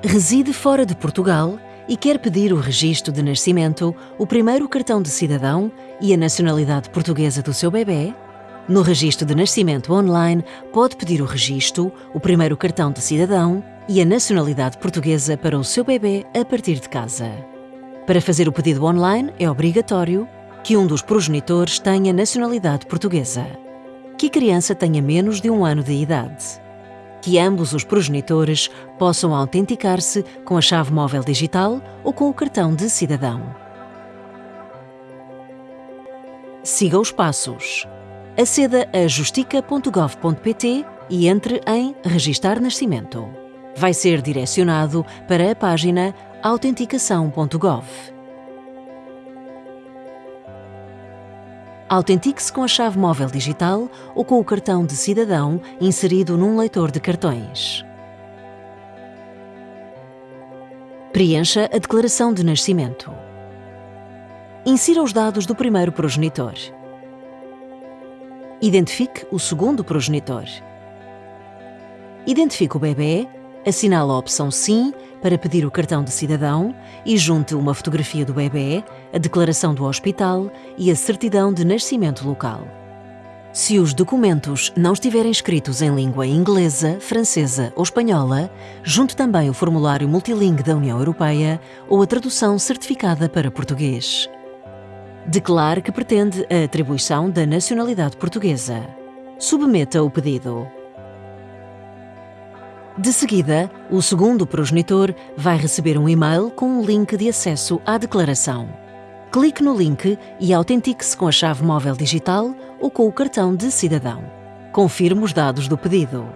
Reside fora de Portugal e quer pedir o registro de nascimento, o primeiro cartão de cidadão e a nacionalidade portuguesa do seu bebê? No registro de nascimento online, pode pedir o registro, o primeiro cartão de cidadão e a nacionalidade portuguesa para o seu bebê a partir de casa. Para fazer o pedido online, é obrigatório que um dos progenitores tenha nacionalidade portuguesa, que a criança tenha menos de um ano de idade que ambos os progenitores possam autenticar-se com a chave móvel digital ou com o cartão de cidadão. Siga os passos. Aceda a justica.gov.pt e entre em Registar Nascimento. Vai ser direcionado para a página autenticação.gov. Autentique-se com a chave móvel digital ou com o cartão de cidadão inserido num leitor de cartões. Preencha a declaração de nascimento. Insira os dados do primeiro progenitor. Identifique o segundo progenitor. Identifique o bebê Assinale a opção Sim para pedir o cartão de cidadão e junte uma fotografia do bebê, a declaração do hospital e a certidão de nascimento local. Se os documentos não estiverem escritos em língua inglesa, francesa ou espanhola, junte também o formulário multilingue da União Europeia ou a tradução certificada para português. Declare que pretende a atribuição da nacionalidade portuguesa. Submeta o pedido. De seguida, o segundo progenitor vai receber um e-mail com um link de acesso à declaração. Clique no link e autentique-se com a chave móvel digital ou com o cartão de cidadão. Confirme os dados do pedido.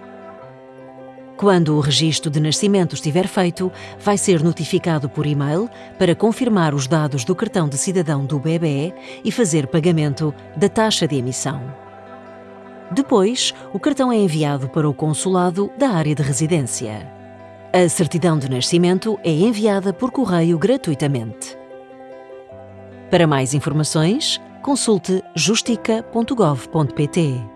Quando o registro de nascimento estiver feito, vai ser notificado por e-mail para confirmar os dados do cartão de cidadão do bebê e fazer pagamento da taxa de emissão. Depois, o cartão é enviado para o consulado da área de residência. A certidão de nascimento é enviada por correio gratuitamente. Para mais informações, consulte justica.gov.pt.